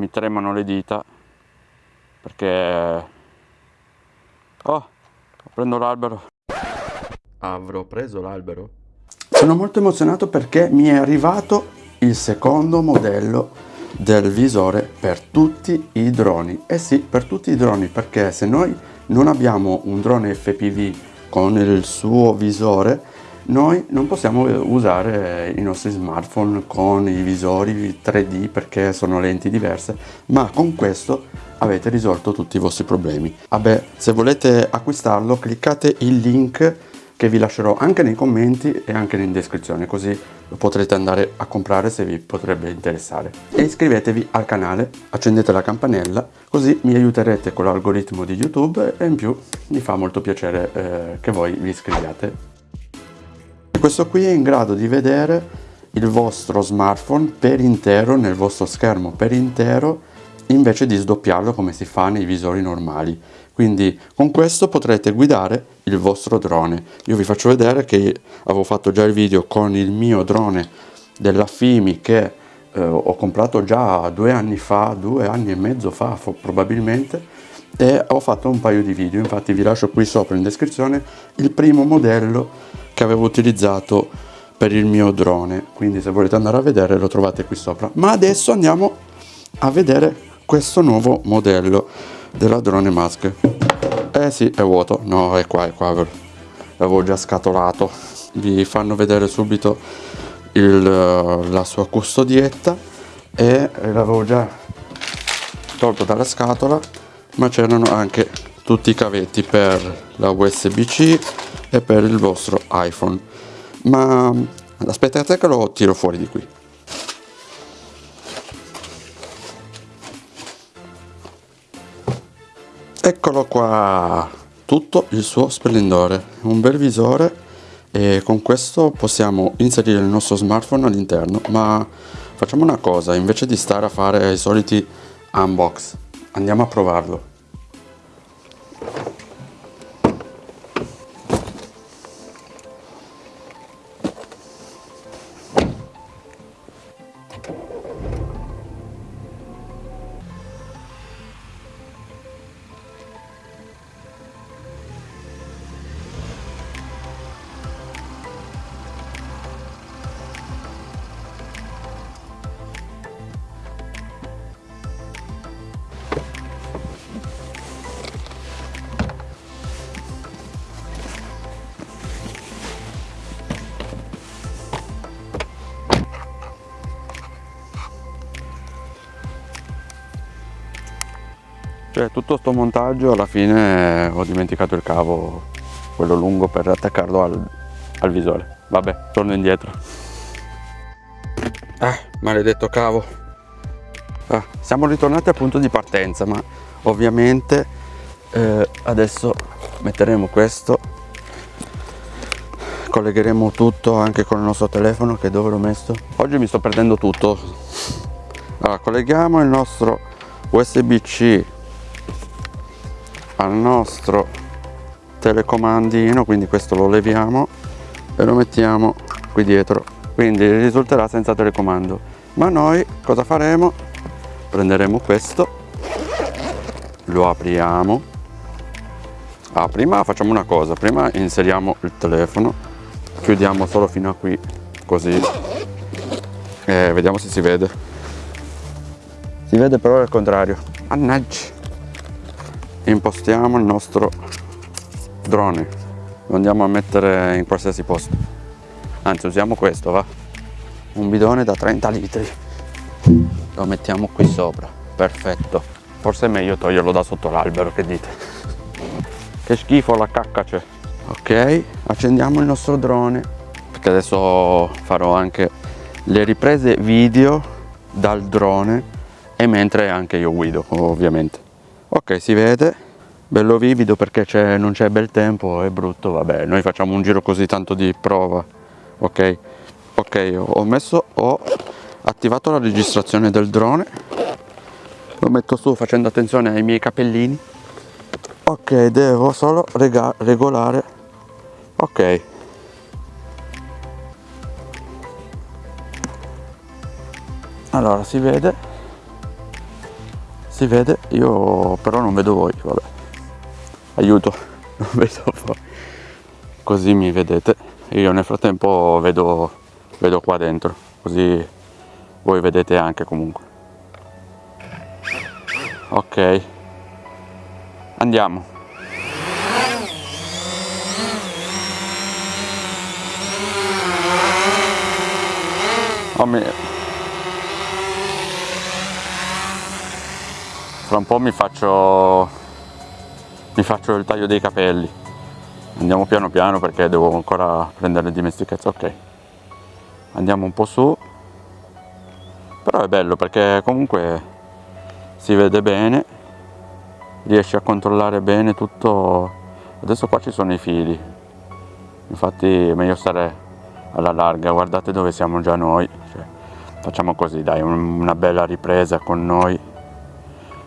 mi tremano le dita perché oh prendo l'albero. Avrò preso l'albero? Sono molto emozionato perché mi è arrivato il secondo modello del visore per tutti i droni. Eh sì per tutti i droni perché se noi non abbiamo un drone FPV con il suo visore noi non possiamo usare i nostri smartphone con i visori 3D perché sono lenti diverse ma con questo avete risolto tutti i vostri problemi. Vabbè se volete acquistarlo cliccate il link che vi lascerò anche nei commenti e anche in descrizione così lo potrete andare a comprare se vi potrebbe interessare. E iscrivetevi al canale accendete la campanella così mi aiuterete con l'algoritmo di youtube e in più mi fa molto piacere eh, che voi vi iscriviate questo qui è in grado di vedere il vostro smartphone per intero nel vostro schermo per intero invece di sdoppiarlo come si fa nei visori normali. Quindi con questo potrete guidare il vostro drone. Io vi faccio vedere che avevo fatto già il video con il mio drone della Fimi che eh, ho comprato già due anni fa due anni e mezzo fa probabilmente e ho fatto un paio di video. Infatti vi lascio qui sopra in descrizione il primo modello che avevo utilizzato per il mio drone. Quindi se volete andare a vedere lo trovate qui sopra. Ma adesso andiamo a vedere questo nuovo modello della drone mask. Eh sì è vuoto. No è qua è qua. L'avevo già scatolato. Vi fanno vedere subito il, la sua custodietta e l'avevo già tolto dalla scatola ma c'erano anche tutti i cavetti per la USB-C e per il vostro iPhone. Ma aspettate che lo tiro fuori di qui. Eccolo qua. Tutto il suo splendore. Un bel visore. E con questo possiamo inserire il nostro smartphone all'interno. Ma facciamo una cosa. Invece di stare a fare i soliti unbox andiamo a provarlo cioè tutto sto montaggio alla fine ho dimenticato il cavo quello lungo per attaccarlo al, al visore. Vabbè torno indietro. Ah maledetto cavo. Ah, siamo ritornati al punto di partenza ma ovviamente eh, adesso metteremo questo. Collegheremo tutto anche con il nostro telefono che dove l'ho messo. Oggi mi sto perdendo tutto. Allora colleghiamo il nostro usb c al nostro telecomandino quindi questo lo leviamo e lo mettiamo qui dietro quindi risulterà senza telecomando. Ma noi cosa faremo? Prenderemo questo lo apriamo. Ah, prima facciamo una cosa prima inseriamo il telefono chiudiamo solo fino a qui così. E vediamo se si vede. Si vede però il contrario. Mannaggia impostiamo il nostro drone. Lo andiamo a mettere in qualsiasi posto. Anzi usiamo questo va. Un bidone da 30 litri. Lo mettiamo qui sopra. Perfetto. Forse è meglio toglierlo da sotto l'albero che dite? Che schifo la cacca c'è. Ok accendiamo il nostro drone. Perché adesso farò anche le riprese video dal drone e mentre anche io guido ovviamente ok si vede. Bello vivido perché non c'è bel tempo è brutto vabbè noi facciamo un giro così tanto di prova ok? Ok ho messo ho attivato la registrazione del drone. Lo metto su facendo attenzione ai miei capellini. Ok devo solo regolare. Ok. Allora si vede si vede io però non vedo voi vabbè. Aiuto non vedo voi. Così mi vedete. Io nel frattempo vedo vedo qua dentro così voi vedete anche comunque. Ok. Andiamo. Oh, mi... fra un po' mi faccio mi faccio il taglio dei capelli. Andiamo piano piano perché devo ancora prendere dimestichezza ok. Andiamo un po' su. Però è bello perché comunque si vede bene riesci a controllare bene tutto. Adesso qua ci sono i fili. Infatti è meglio stare alla larga. Guardate dove siamo già noi. Cioè, facciamo così dai una bella ripresa con noi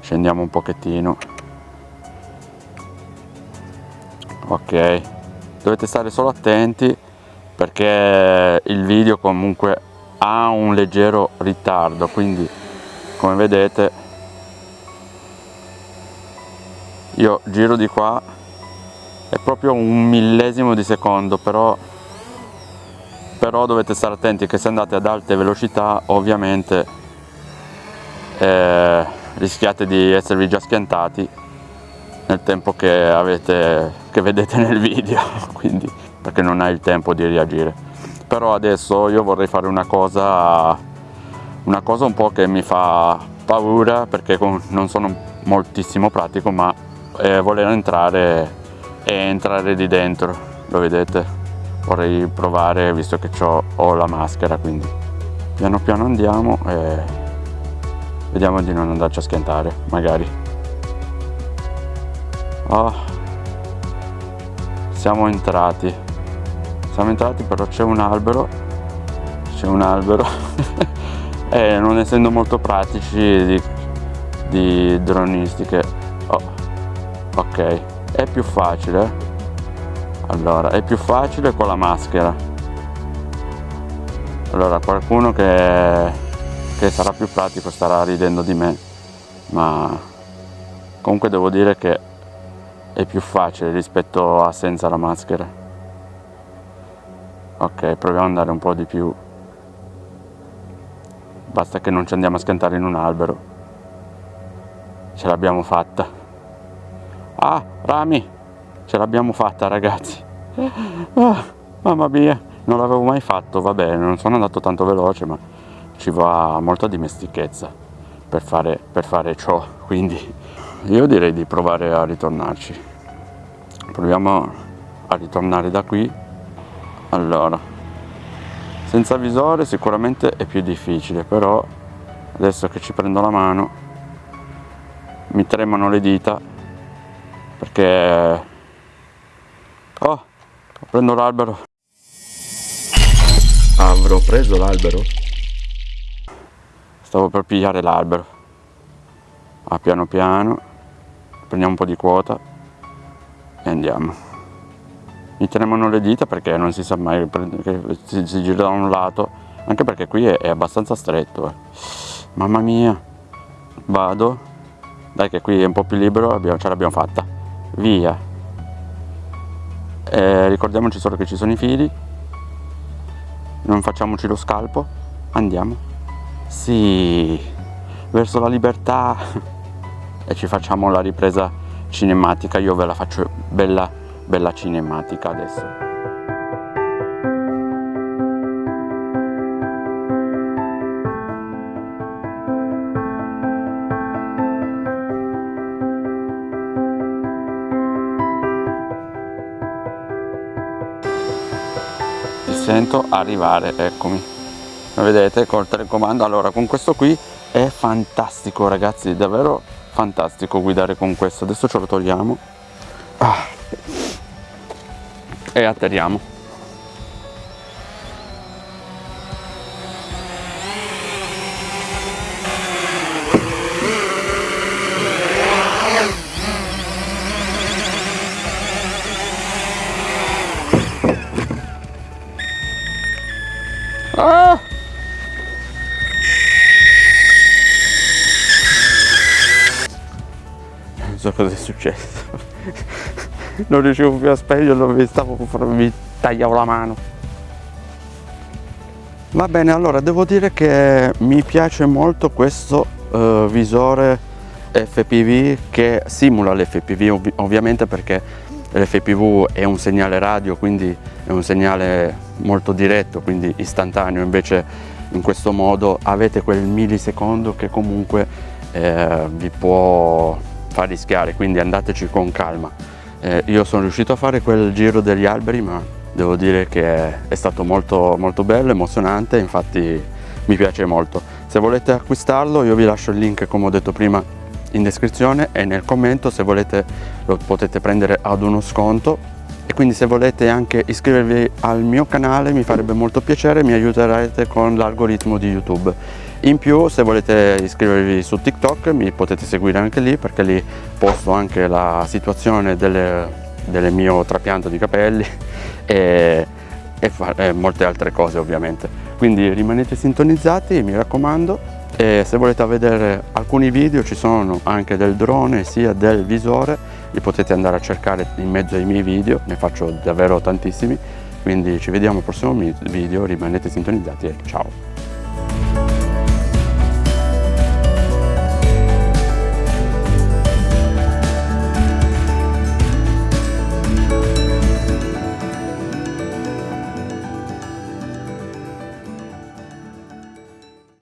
scendiamo un pochettino. Ok. Dovete stare solo attenti perché il video comunque ha un leggero ritardo quindi come vedete io giro di qua è proprio un millesimo di secondo però però dovete stare attenti che se andate ad alte velocità ovviamente eh, rischiate di esservi già schiantati nel tempo che, avete, che vedete nel video quindi perché non hai il tempo di reagire. Però adesso io vorrei fare una cosa una cosa un po' che mi fa paura perché non sono moltissimo pratico ma eh, voler entrare e entrare di dentro lo vedete? Vorrei provare visto che ho la maschera quindi. Piano piano andiamo e vediamo di non andarci a schiantare magari. Oh, siamo entrati. Siamo entrati però c'è un albero. C'è un albero. E non essendo molto pratici di, di dronistiche. Oh, ok. È più facile? Allora è più facile con la maschera. Allora qualcuno che, che sarà più pratico starà ridendo di me. Ma comunque devo dire che è più facile rispetto a senza la maschera. Ok proviamo ad andare un po' di più. Basta che non ci andiamo a schiantare in un albero. Ce l'abbiamo fatta. Ah rami ce l'abbiamo fatta ragazzi. Ah, mamma mia non l'avevo mai fatto vabbè non sono andato tanto veloce ma ci va molta dimestichezza per fare, per fare ciò quindi io direi di provare a ritornarci proviamo a ritornare da qui allora senza visore sicuramente è più difficile però adesso che ci prendo la mano mi tremano le dita perché Oh, prendo l'albero. Avrò preso l'albero? Stavo per pigliare l'albero. Ah, piano piano. Prendiamo un po' di quota e andiamo. Mi tremano le dita perché non si sa mai che si, si gira da un lato, anche perché qui è, è abbastanza stretto. Eh. Mamma mia. Vado. Dai che qui è un po' più libero, ce l'abbiamo fatta. Via eh, ricordiamoci solo che ci sono i fili non facciamoci lo scalpo andiamo sì verso la libertà. E ci facciamo la ripresa cinematica. Io ve la faccio bella bella cinematica adesso. Sento arrivare eccomi vedete col telecomando allora con questo qui è fantastico ragazzi davvero fantastico guidare con questo adesso ce lo togliamo ah. e atterriamo Ah! So cosa è successo. Non riuscivo più a spegnerlo mi stavo mi tagliavo la mano. Va bene allora devo dire che mi piace molto questo uh, visore FPV che simula l'FPV ov ovviamente perché l'FPV è un segnale radio quindi è un segnale molto diretto quindi istantaneo. Invece in questo modo avete quel millisecondo che comunque eh, vi può far rischiare quindi andateci con calma. Eh, io sono riuscito a fare quel giro degli alberi ma devo dire che è stato molto molto bello emozionante infatti mi piace molto. Se volete acquistarlo io vi lascio il link come ho detto prima in descrizione e nel commento. Se volete lo potete prendere ad uno sconto. E quindi se volete anche iscrivervi al mio canale mi farebbe molto piacere mi aiuterete con l'algoritmo di youtube in più se volete iscrivervi su tiktok mi potete seguire anche lì perché lì posto anche la situazione del delle mio trapianto di capelli e, e, e molte altre cose ovviamente. Quindi rimanete sintonizzati mi raccomando e se volete vedere alcuni video ci sono anche del drone sia del visore li potete andare a cercare in mezzo ai miei video ne faccio davvero tantissimi. Quindi ci vediamo al prossimo video rimanete sintonizzati e ciao